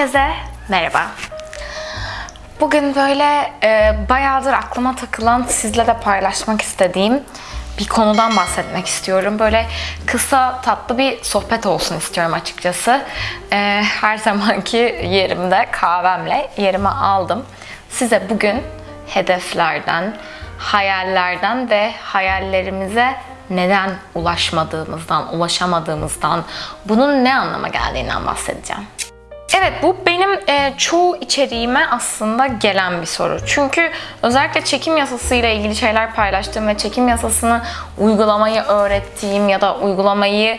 Herkese merhaba. Bugün böyle e, bayağıdır aklıma takılan, sizle de paylaşmak istediğim bir konudan bahsetmek istiyorum. Böyle kısa, tatlı bir sohbet olsun istiyorum açıkçası. E, her zamanki yerimde kahvemle yerimi aldım. Size bugün hedeflerden, hayallerden ve hayallerimize neden ulaşmadığımızdan, ulaşamadığımızdan, bunun ne anlama geldiğinden bahsedeceğim. Evet bu benim e, çoğu içeriğime aslında gelen bir soru. Çünkü özellikle çekim yasasıyla ilgili şeyler paylaştığım ve çekim yasasını uygulamayı öğrettiğim ya da uygulamayı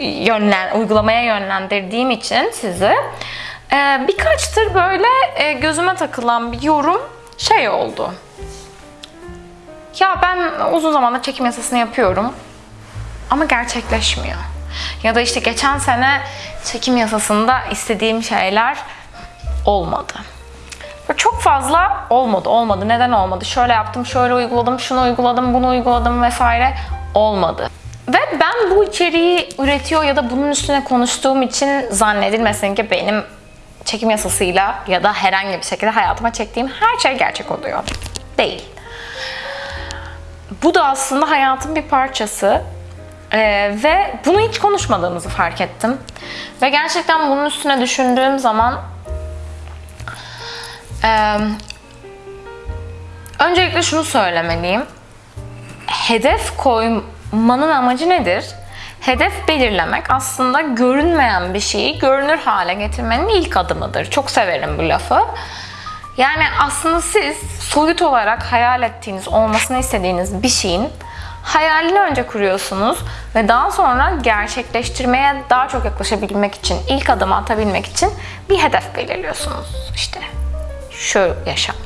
yönlen, uygulamaya yönlendirdiğim için sizi e, birkaçtır böyle e, gözüme takılan bir yorum şey oldu. Ya ben uzun zamandır çekim yasasını yapıyorum ama gerçekleşmiyor. Ya da işte geçen sene çekim yasasında istediğim şeyler olmadı. Çok fazla olmadı, olmadı. Neden olmadı? Şöyle yaptım, şöyle uyguladım, şunu uyguladım, bunu uyguladım vesaire olmadı. Ve ben bu içeriği üretiyor ya da bunun üstüne konuştuğum için zannedilmesin ki benim çekim yasasıyla ya da herhangi bir şekilde hayatıma çektiğim her şey gerçek oluyor. Değil. Bu da aslında hayatın bir parçası. Ee, ve bunu hiç konuşmadığımızı fark ettim. Ve gerçekten bunun üstüne düşündüğüm zaman e, öncelikle şunu söylemeliyim. Hedef koymanın amacı nedir? Hedef belirlemek aslında görünmeyen bir şeyi görünür hale getirmenin ilk adımıdır. Çok severim bu lafı. Yani aslında siz soyut olarak hayal ettiğiniz, olmasını istediğiniz bir şeyin hayalini önce kuruyorsunuz ve daha sonra gerçekleştirmeye daha çok yaklaşabilmek için, ilk adımı atabilmek için bir hedef belirliyorsunuz. İşte şu yaşam,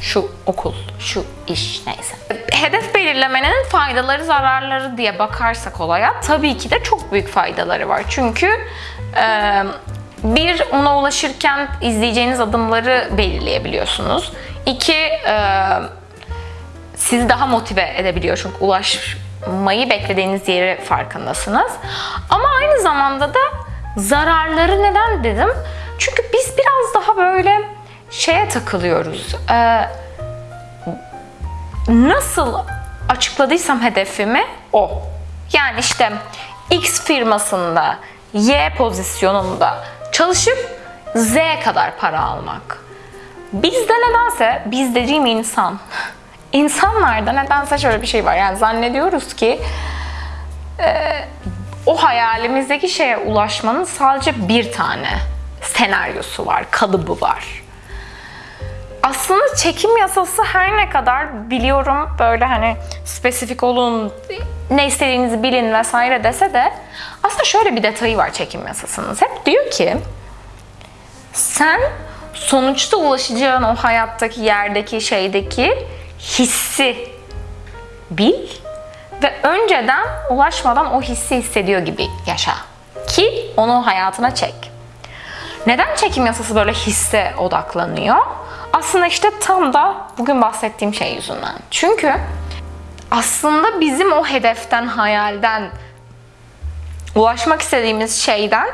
şu okul, şu iş neyse. Hedef belirlemenin faydaları, zararları diye bakarsak olaya tabii ki de çok büyük faydaları var. Çünkü bir, ona ulaşırken izleyeceğiniz adımları belirleyebiliyorsunuz. İki, e, sizi daha motive edebiliyor çünkü ulaşmayı beklediğiniz yeri farkındasınız. Ama aynı zamanda da zararları neden dedim? Çünkü biz biraz daha böyle şeye takılıyoruz. Ee, nasıl açıkladıysam hedefimi o. Yani işte X firmasında Y pozisyonunda çalışıp Z kadar para almak. Bizde nedense, biz dediğim insan, insanlarda nedense şöyle bir şey var. Yani zannediyoruz ki e, o hayalimizdeki şeye ulaşmanın sadece bir tane senaryosu var, kalıbı var. Aslında çekim yasası her ne kadar biliyorum böyle hani spesifik olun, ne istediğinizi bilin vesaire dese de aslında şöyle bir detayı var çekim yasasının. Hep diyor ki sen sonuçta ulaşacağın o hayattaki yerdeki şeydeki hissi bil ve önceden ulaşmadan o hissi hissediyor gibi yaşa. Ki onu hayatına çek. Neden çekim yasası böyle hisse odaklanıyor? Aslında işte tam da bugün bahsettiğim şey yüzünden. Çünkü aslında bizim o hedeften, hayalden, ulaşmak istediğimiz şeyden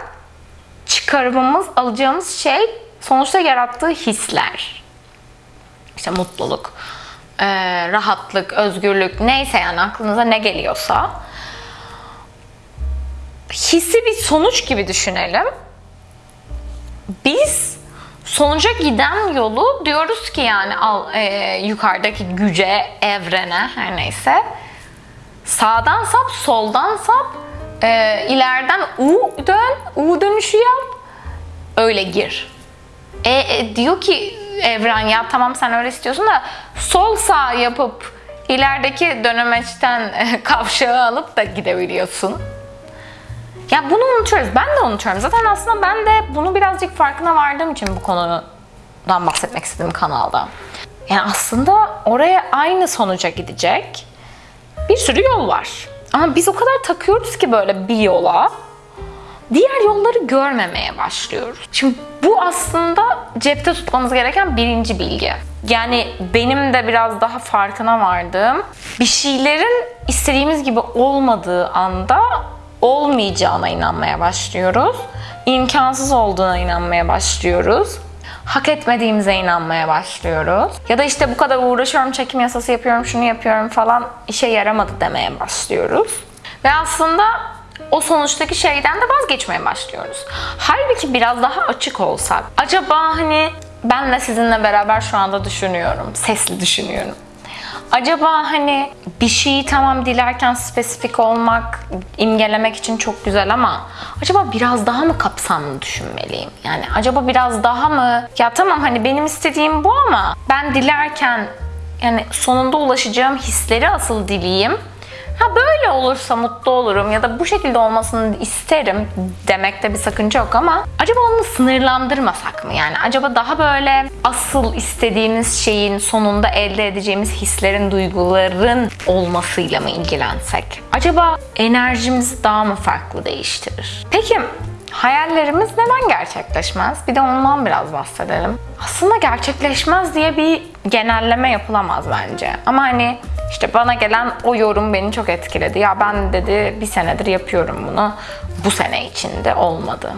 çıkarımımız, alacağımız şey sonuçta yarattığı hisler. İşte mutluluk, e, rahatlık, özgürlük neyse yani aklınıza ne geliyorsa hissi bir sonuç gibi düşünelim. Biz sonuca giden yolu diyoruz ki yani al, e, yukarıdaki güce, evrene her neyse sağdan sap, soldan sap, e, ileriden U dön, U dönüşü yap, öyle gir. E, e, diyor ki evren ya tamam sen öyle istiyorsun da sol sağ yapıp ilerideki dönemeçten kavşağı alıp da gidebiliyorsun. Ya bunu unutuyoruz. Ben de unutuyorum. Zaten aslında ben de bunu birazcık farkına vardığım için bu konudan bahsetmek istedim kanalda. Yani aslında oraya aynı sonuca gidecek bir sürü yol var. Ama biz o kadar takıyoruz ki böyle bir yola diğer yolları görmemeye başlıyoruz. Şimdi bu aslında cepte tutmamız gereken birinci bilgi. Yani benim de biraz daha farkına vardığım bir şeylerin istediğimiz gibi olmadığı anda olmayacağına inanmaya başlıyoruz. İmkansız olduğuna inanmaya başlıyoruz. Hak etmediğimize inanmaya başlıyoruz. Ya da işte bu kadar uğraşıyorum, çekim yasası yapıyorum, şunu yapıyorum falan işe yaramadı demeye başlıyoruz. Ve aslında o sonuçtaki şeyden de vazgeçmeye başlıyoruz. Halbuki biraz daha açık olsak. Acaba hani ben de sizinle beraber şu anda düşünüyorum. Sesli düşünüyorum. Acaba hani bir şeyi tamam dilerken spesifik olmak, imgelemek için çok güzel ama acaba biraz daha mı kapsamlı düşünmeliyim? Yani acaba biraz daha mı ya tamam hani benim istediğim bu ama ben dilerken yani sonunda ulaşacağım hisleri asıl dileyim. Ha böyle olursa mutlu olurum ya da bu şekilde olmasını isterim demekte bir sakınca yok ama acaba onu sınırlandırmasak mı? Yani acaba daha böyle asıl istediğimiz şeyin sonunda elde edeceğimiz hislerin, duyguların olmasıyla mı ilgilensek? Acaba enerjimizi daha mı farklı değiştirir? Peki hayallerimiz neden gerçekleşmez? Bir de ondan biraz bahsedelim. Aslında gerçekleşmez diye bir genelleme yapılamaz bence. Ama hani işte bana gelen o yorum beni çok etkiledi. Ya ben dedi bir senedir yapıyorum bunu. Bu sene içinde olmadı.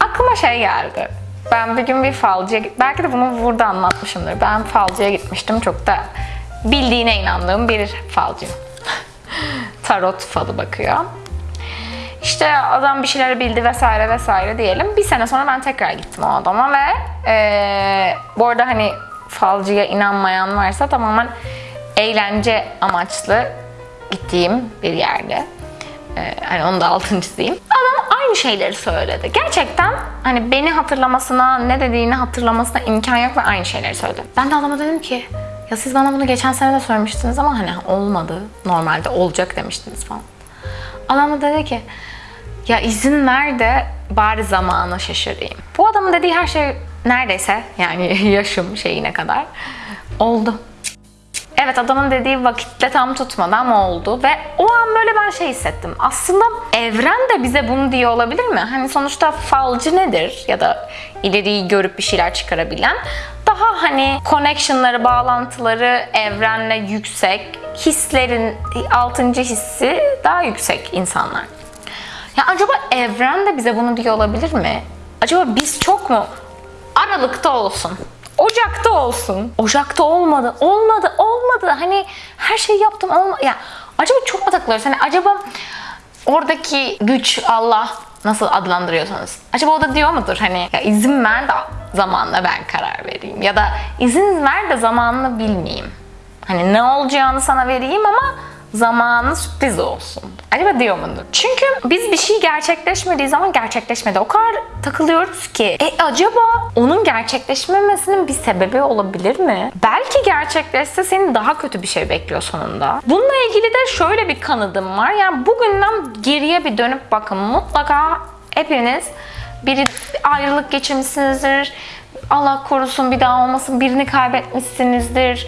Aklıma şey geldi. Ben bir gün bir falcıya belki de bunu burada anlatmışımdır. Ben falcıya gitmiştim. Çok da bildiğine inandığım bir falcı. Tarot falı bakıyor. İşte adam bir şeyler bildi vesaire vesaire diyelim. Bir sene sonra ben tekrar gittim o adama ve ee, bu arada hani falcıya inanmayan varsa tamamen eğlence amaçlı gittiğim bir yerde. Ee, hani onu da altını. Adam aynı şeyleri söyledi. Gerçekten hani beni hatırlamasına, ne dediğini hatırlamasına imkan yok ve aynı şeyleri söyledi. Ben de adama dedim ki ya siz bana bunu geçen sene de söylemiştiniz ama hani olmadı. Normalde olacak demiştiniz falan. Adam da dedi ki ya izin ver de bari zamanı şaşırayım. Bu adamın dediği her şey neredeyse yani yaşım şeyine kadar oldu. Evet adamın dediği vakitle tam tutmadı ama oldu ve o an böyle ben şey hissettim. Aslında evren de bize bunu diyor olabilir mi? Hani sonuçta falcı nedir? Ya da ileriyi görüp bir şeyler çıkarabilen daha hani connectionları, bağlantıları evrenle yüksek, hislerin altıncı hissi daha yüksek insanlar. Ya acaba evren de bize bunu diyor olabilir mi? Acaba biz çok mu aralıkta olsun? Ocakta olsun. Ocakta olmadı. Olmadı. Olmadı. Hani her şeyi yaptım. Olma ya acaba çok mu takılıyoruz? Hani acaba oradaki güç Allah nasıl adlandırıyorsanız. Acaba o da diyor mudur hani ya izin ver de zamanla ben karar vereyim. Ya da izin ver de zamanını bilmeyeyim. Hani ne olacağını sana vereyim ama zamanı sürpriz olsun. Acaba diyor mudur? Çünkü biz bir şey gerçekleşmediği zaman gerçekleşmedi. O kadar takılıyoruz ki. E acaba onun gerçekleşmemesinin bir sebebi olabilir mi? Belki gerçekleşse seni daha kötü bir şey bekliyor sonunda. Bununla ilgili de şöyle bir kanıdım var. Yani bugünden geriye bir dönüp bakın. Mutlaka hepiniz bir ayrılık geçirmişsinizdir. Allah korusun bir daha olmasın birini kaybetmişsinizdir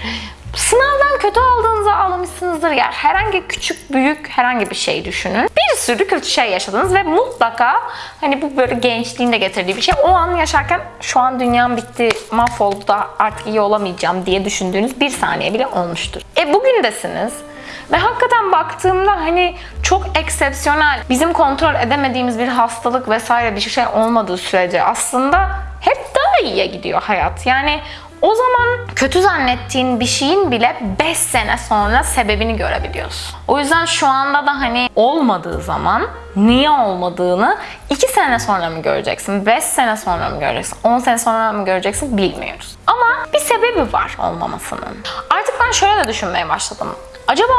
Sınavdan kötü aldığınızı ağlamışsınızdır yer. Herhangi küçük büyük herhangi bir şey düşünün. Bir sürü kötü şey yaşadınız ve mutlaka hani bu böyle gençliğin de getirdiği bir şey. O an yaşarken şu an dünyam bitti, mahvoldu da artık iyi olamayacağım diye düşündüğünüz bir saniye bile olmuştur. E bugündesiniz. Ve hakikaten baktığımda hani çok eksepsiyonel, bizim kontrol edemediğimiz bir hastalık vesaire bir şey olmadığı sürece aslında hep daha iyiye gidiyor hayat. Yani o zaman kötü zannettiğin bir şeyin bile 5 sene sonra sebebini görebiliyorsun. O yüzden şu anda da hani olmadığı zaman niye olmadığını 2 sene sonra mı göreceksin, 5 sene sonra mı göreceksin, 10 sene sonra mı göreceksin bilmiyoruz. Ama bir sebebi var olmamasının. Artık ben şöyle de düşünmeye başladım. Acaba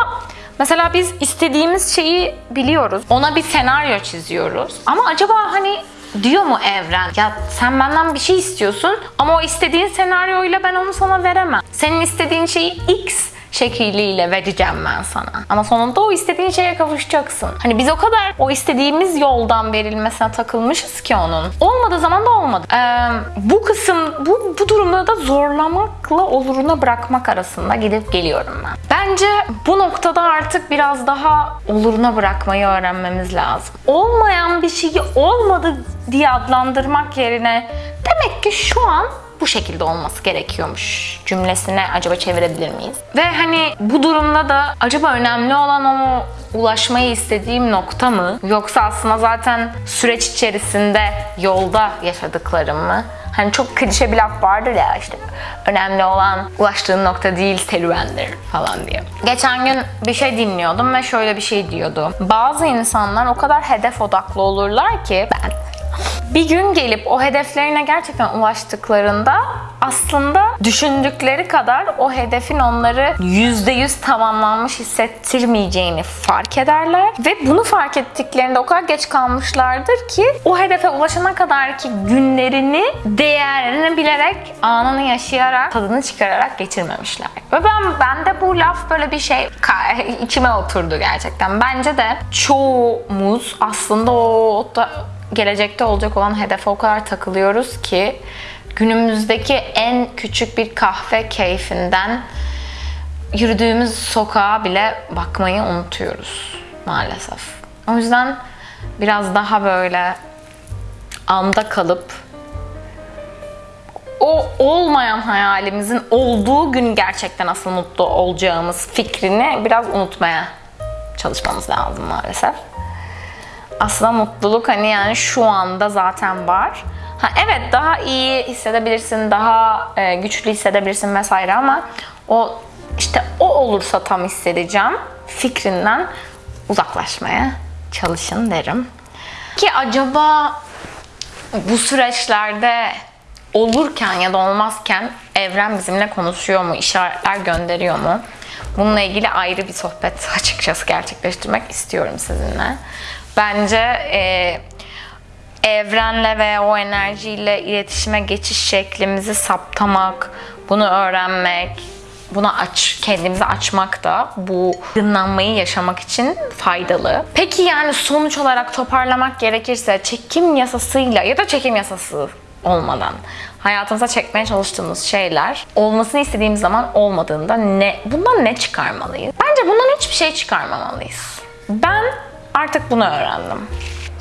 Mesela biz istediğimiz şeyi biliyoruz. Ona bir senaryo çiziyoruz. Ama acaba hani diyor mu evren? Ya sen benden bir şey istiyorsun ama o istediğin senaryoyla ben onu sana veremem. Senin istediğin şeyi X şekliyle vereceğim ben sana. Ama sonunda o istediğin şeye kavuşacaksın. Hani biz o kadar o istediğimiz yoldan verilmesine takılmışız ki onun. Olmadığı zaman da olmadı. Ee, bu kısım, bu, bu durumda da zorlamakla oluruna bırakmak arasında gidip geliyorum ben. Bence bu noktada artık biraz daha oluruna bırakmayı öğrenmemiz lazım. Olmayan bir şeyi olmadı diye adlandırmak yerine demek ki şu an bu şekilde olması gerekiyormuş cümlesine acaba çevirebilir miyiz? Ve hani bu durumda da acaba önemli olan o ulaşmayı istediğim nokta mı? Yoksa aslında zaten süreç içerisinde yolda yaşadıklarım mı? Hani çok klişe bir laf vardır ya işte önemli olan ulaştığın nokta değil serüvendir falan diye. Geçen gün bir şey dinliyordum ve şöyle bir şey diyordu. Bazı insanlar o kadar hedef odaklı olurlar ki ben bir gün gelip o hedeflerine gerçekten ulaştıklarında aslında düşündükleri kadar o hedefin onları %100 tamamlanmış hissettirmeyeceğini fark ederler ve bunu fark ettiklerinde o kadar geç kalmışlardır ki o hedefe ulaşana kadarki günlerini değerini bilerek, anını yaşayarak, tadını çıkararak geçirmemişler. Ve ben bende bu laf böyle bir şey içime oturdu gerçekten. Bence de çoğumuz aslında o da gelecekte olacak olan hedefe o kadar takılıyoruz ki günümüzdeki en küçük bir kahve keyfinden yürüdüğümüz sokağa bile bakmayı unutuyoruz maalesef. O yüzden biraz daha böyle anda kalıp o olmayan hayalimizin olduğu gün gerçekten asıl mutlu olacağımız fikrini biraz unutmaya çalışmamız lazım maalesef aslında mutluluk hani yani şu anda zaten var. Ha evet daha iyi hissedebilirsin, daha e, güçlü hissedebilirsin vesaire ama o işte o olursa tam hissedeceğim fikrinden uzaklaşmaya çalışın derim. Ki acaba bu süreçlerde olurken ya da olmazken evren bizimle konuşuyor mu, işaretler gönderiyor mu? Bununla ilgili ayrı bir sohbet açıkçası gerçekleştirmek istiyorum sizinle. Bence e, evrenle ve o enerjiyle iletişime geçiş şeklimizi saptamak, bunu öğrenmek, buna aç, kendimizi açmak da bu aydınlanmayı yaşamak için faydalı. Peki yani sonuç olarak toparlamak gerekirse çekim yasasıyla ya da çekim yasası olmadan hayatımıza çekmeye çalıştığımız şeyler olmasını istediğimiz zaman olmadığında ne bundan ne çıkarmalıyız? Bence bundan hiçbir şey çıkarmamalıyız. Ben artık bunu öğrendim.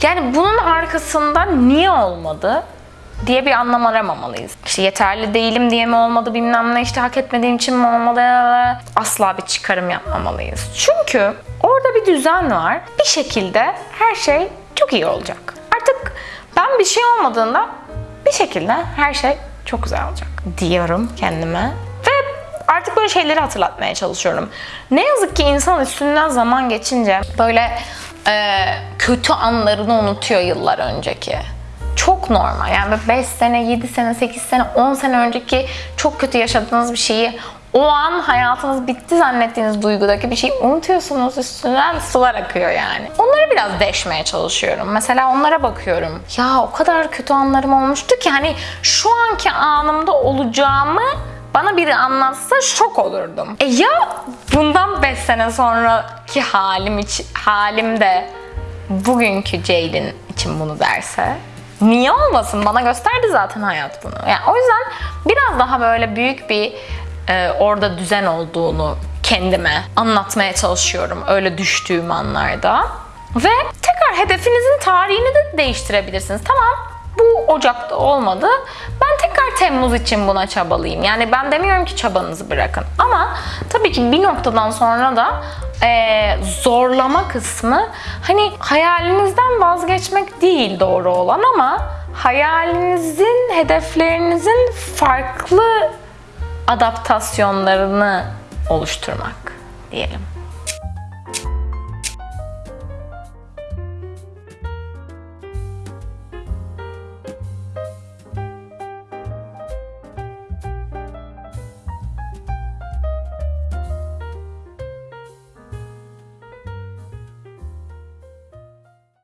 Yani bunun arkasında niye olmadı diye bir anlam aramamalıyız. İşte yeterli değilim diye mi olmadı bilmem ne işte hak etmediğim için mi olmadı asla bir çıkarım yapmamalıyız. Çünkü orada bir düzen var. Bir şekilde her şey çok iyi olacak. Artık ben bir şey olmadığında bir şekilde her şey çok güzel olacak diyorum kendime. Ve artık böyle şeyleri hatırlatmaya çalışıyorum. Ne yazık ki insan üstünden zaman geçince böyle e, kötü anlarını unutuyor yıllar önceki. Çok normal. Yani 5 sene, 7 sene, 8 sene, 10 sene önceki çok kötü yaşadığınız bir şeyi o an hayatınız bitti zannettiğiniz duygudaki bir şeyi unutuyorsunuz üstünden sular akıyor yani. Onları biraz deşmeye çalışıyorum. Mesela onlara bakıyorum. Ya o kadar kötü anlarım olmuştu ki hani şu anki anımda olacağımı bana biri anlatsa şok olurdum. E ya bundan 5 sene sonraki halim için, halim de bugünkü Ceylin için bunu derse? Niye olmasın? Bana gösterdi zaten hayat bunu. Yani o yüzden biraz daha böyle büyük bir e, orada düzen olduğunu kendime anlatmaya çalışıyorum öyle düştüğüm anlarda. Ve tekrar hedefinizin tarihini de değiştirebilirsiniz. Tamam bu Ocak'ta olmadı. Ben tekrar Temmuz için buna çabalayayım. Yani ben demiyorum ki çabanızı bırakın. Ama tabii ki bir noktadan sonra da e, zorlama kısmı hani hayalinizden vazgeçmek değil doğru olan ama hayalinizin, hedeflerinizin farklı adaptasyonlarını oluşturmak diyelim.